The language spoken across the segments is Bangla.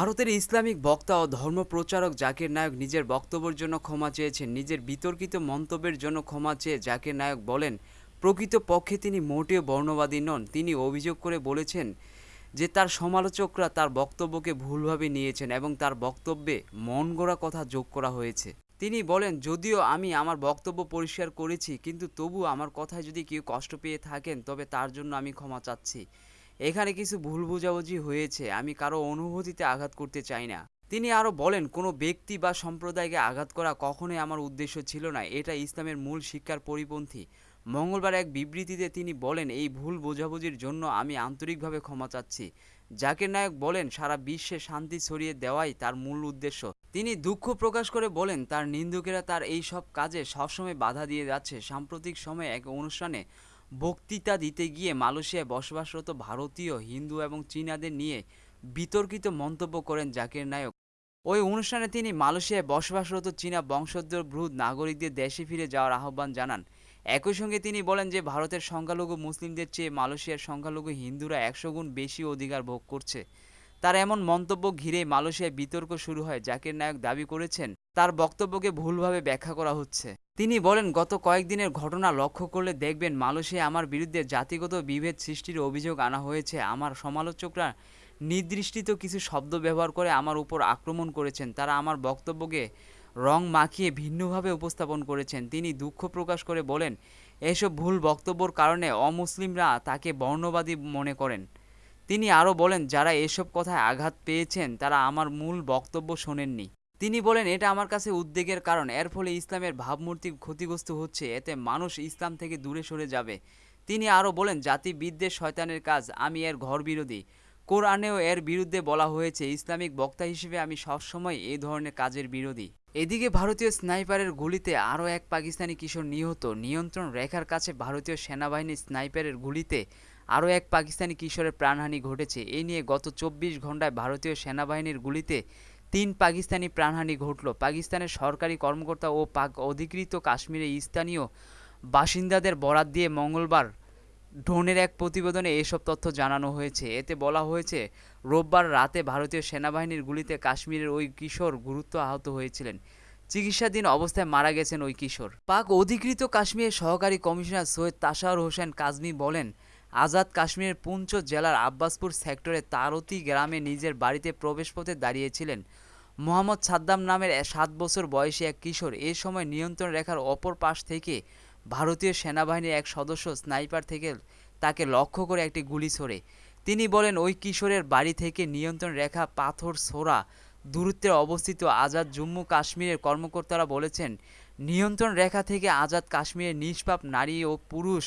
ভারতের ইসলামিক বক্তা ও ধর্মপ্রচারক জাকির নায়ক নিজের বক্তব্যের জন্য ক্ষমা চেয়েছেন। নিজের বিতর্কিত মন্তব্যের জন্য ক্ষমা চেয়ে জাকির নায়ক বলেন প্রকৃত পক্ষে তিনি মোটেও বর্ণবাদী নন। তিনি অভিযোগ করে বলেছেন যে তার সমালোচকরা তার বক্তব্যকে ভুলভাবে নিয়েছেন এবং তার বক্তব্যে মন গড়া কথা যোগ করা হয়েছে। তিনি বলেন, যদিও আমি আমার বক্তব্য পরিষ্কার করেছি, কিন্তু তবু আমার কথায় যদি কেউ কষ্ট পেয়ে থাকেন, তবে তার জন্য আমি ক্ষমা চাচ্ছি। এখানে কিছু ভুল বোঝাবুঝি হয়েছে, আমি কারও অনুভূতিতে আঘাত করতে চাই না। তিনি আরও বলেন, কোনো ব্যক্তি বা সম্প্রদায়কে আঘাত করা কখনোই আমার উদ্দেশ্য ছিল না, এটা ইসলামের মূল শিক্ষার পরিপন্থী। মঙ্গলবার এক বিবৃতিতে তিনি বলেন, এই ভুল বোঝাবুঝির জন্য আমি আন্তরিকভাবে ক্ষমা চাচ্ছি। জাকির নায়ক বলেন, সারা বিশ্বে শান্তি ছড়িয়ে দেওয়াই তার মূল উদ্দেশ্য। তিনি দুঃখ প্রকাশ করে বলেন, তার নিন্দুকেরা তার এই সব কাজে সবসময় বাধা দিয়ে যাচ্ছে। সাম্প্রতিক সময়ে এক অনুষ্ঠানে বক্তৃতা দিতে গিয়ে মালয়েশিয়ায় বসবাসরত ভারতীয়, হিন্দু এবং চীনাদের নিয়ে বিতর্কিত মন্তব্য করেন জাকির নায়ক। ওই অনুষ্ঠানে তিনি মালয়েশিয়ায় বসবাসরত চীনা বংশোদ্ভূত নাগরিকদের দেশে ফিরে যাওয়ার আহ্বান জানান। একই সঙ্গে তিনি বলেন যে, ভারতের সংখ্যালঘু মুসলিমদের চেয়ে মালয়েশিয়ার সংখ্যালঘু হিন্দুরা একশো গুণ বেশি অধিকার ভোগ করছে। তার এমন মন্তব্য ঘিরে মালয়েশিয়ায় বিতর্ক শুরু হয়, জাকির নায়ক দাবি করেছেন, তার বক্তব্যকে ভুলভাবে ব্যাখ্যা করা হচ্ছে। তিনি বলেন, গত কয়েকদিনের ঘটনা লক্ষ্য করলে দেখবেন মালয়েশিয়া আমার বিরুদ্ধে জাতিগত বিভেদ সৃষ্টির অভিযোগ আনা হয়েছে। আমার সমালোচকরা নির্দিষ্ট কিছু শব্দ ব্যবহার করে আমার উপর আক্রমণ করেছেন। তারা আমার বক্তব্যকে রং মাখিয়ে ভিন্নভাবে উপস্থাপন করেছেন। তিনি দুঃখ প্রকাশ করে বলেন, এসব ভুল বক্তব্যর কারণে অমুসলিমরা তাকে বর্ণবাদী মনে করেন। তিনি আরও বলেন, যারা এসব কথায় আঘাত পেয়েছেন, তারা আমার মূল বক্তব্য শোনেননি। তিনি বলেন, এটা আমার কাছে উদ্বেগের কারণ। এর ফলে ইসলামের ভাবমূর্তি ক্ষতিগ্রস্ত হচ্ছে। এতে মানুষ ইসলাম থেকে দূরে সরে যাবে। তিনি আরও বলেন জাতি বিদ্বেষ শয়তানের কাজ, আমি এর ঘর বিরোধী কোরআনেও এর বিরুদ্ধে বলা হয়েছে, ইসলামিক বক্তা হিসেবে আমি সবসময় এই ধরনের কাজের বিরোধী। এদিকে ভারতীয় স্নাইপারের গুলিতে আরও এক পাকিস্তানি কিশোর নিহত। নিয়ন্ত্রণ রেখার কাছে ভারতীয় সেনাবাহিনীর স্নাইপারের গুলিতে আরও এক পাকিস্তানি কিশোরের প্রাণহানি ঘটেছে। এই নিয়ে গত চব্বিশ ঘন্টায় ভারতীয় সেনাবাহিনীর গুলিতে তিন পাকিস্তানি প্রাণহানি ঘটল। পাকিস্তানের সরকারি কর্মকর্তা ও পাক অধিকৃত কাশ্মীরে স্থানীয় বাসিন্দাদের বরাত দিয়ে মঙ্গলবার ড্রোনের এক প্রতিবেদনে এসব তথ্য জানানো হয়েছে। এতে বলা হয়েছে, রোববার রাতে ভারতীয় সেনাবাহিনীর গুলিতে কাশ্মীরের ওই কিশোর গুরুত্ব আহত হয়েছিলেন। চিকিৎসাধীন অবস্থায় মারা গেছেন ওই কিশোর। পাক অধিকৃত কাশ্মীরের সহকারী কমিশনার সৈয়দ তাসাউর হোসেন কাজমি বলেন আজাদ কাশ্মীরের পুঞ্চ জেলার আব্বাসপুর সেক্টরে তারতি গ্রামে নিজের বাড়িতে প্রবেশপথে দাঁড়িয়েছিলেন। মোহাম্মদ সাদ্দাম নামের সাত বছর বয়সী এক কিশোর এ সময় নিয়ন্ত্রণ রেখার অপর পাশ থেকে ভারতীয় সেনাবাহিনীর এক সদস্য স্নাইপার থেকে তাকে লক্ষ্য করে একটি গুলি ছোড়ে। তিনি বলেন, ওই কিশোরের বাড়ি থেকে নিয়ন্ত্রণ রেখা পাথর ছোড়া দূরত্বে অবস্থিত আজাদ জম্মু কাশ্মীরের কর্মকর্তারা বলেছেন, নিয়ন্ত্রণ রেখা থেকে আজাদ কাশ্মীরের নিষ্পাপ নারী ও পুরুষ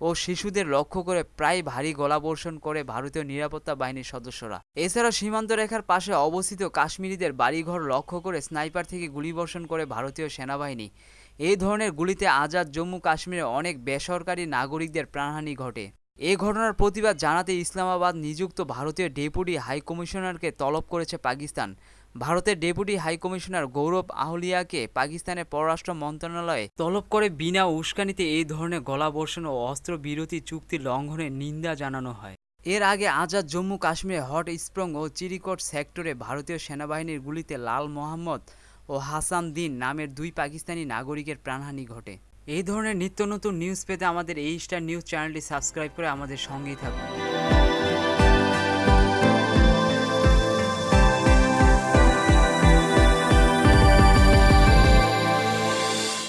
ও শিশুদের লক্ষ্য করে প্রায় ভারী গোলাবর্ষণ করে ভারতীয় নিরাপত্তা বাহিনীর সদস্যরা। এছাড়া সীমান্ত রেখার পাশে অবস্থিত কাশ্মীরিদের বাড়িঘর লক্ষ্য করে স্নাইপার থেকে গুলিবর্ষণ করে ভারতীয় সেনাবাহিনী। এই ধরনের গুলিতে আজাদ জম্মু কাশ্মীরে অনেক বেসরকারি নাগরিকদের প্রাণহানি ঘটে। এ ঘটনার প্রতিবাদ জানাতে ইসলামাবাদ নিযুক্ত ভারতীয় ডেপুটি হাইকমিশনারকে তলব করেছে পাকিস্তান। ভারতের ডেপুটি হাইকমিশনার গৌরব আহলিয়াকে পাকিস্তানের পররাষ্ট্র মন্ত্রণালয়ে তলব করে বিনা উস্কানিতে এই ধরনের গলাবর্ষণ ও অস্ত্রবিরতি চুক্তি লঙ্ঘনের নিন্দা জানানো হয়। এর আগে আজাদ জম্মু কাশ্মীরে হট স্প্রং ও চিরিকট সেক্টরে ভারতীয় সেনাবাহিনীর গুলিতে লাল মোহাম্মদ ও হাসান দিন নামের দুই পাকিস্তানি নাগরিকের প্রাণহানি ঘটে। এই ধরনের নিত্য নতুন নিউজ পেতে আমাদের এই স্টার নিউজ চ্যানেলটি সাবস্ক্রাইব করে আমাদের সঙ্গেই থাকুন।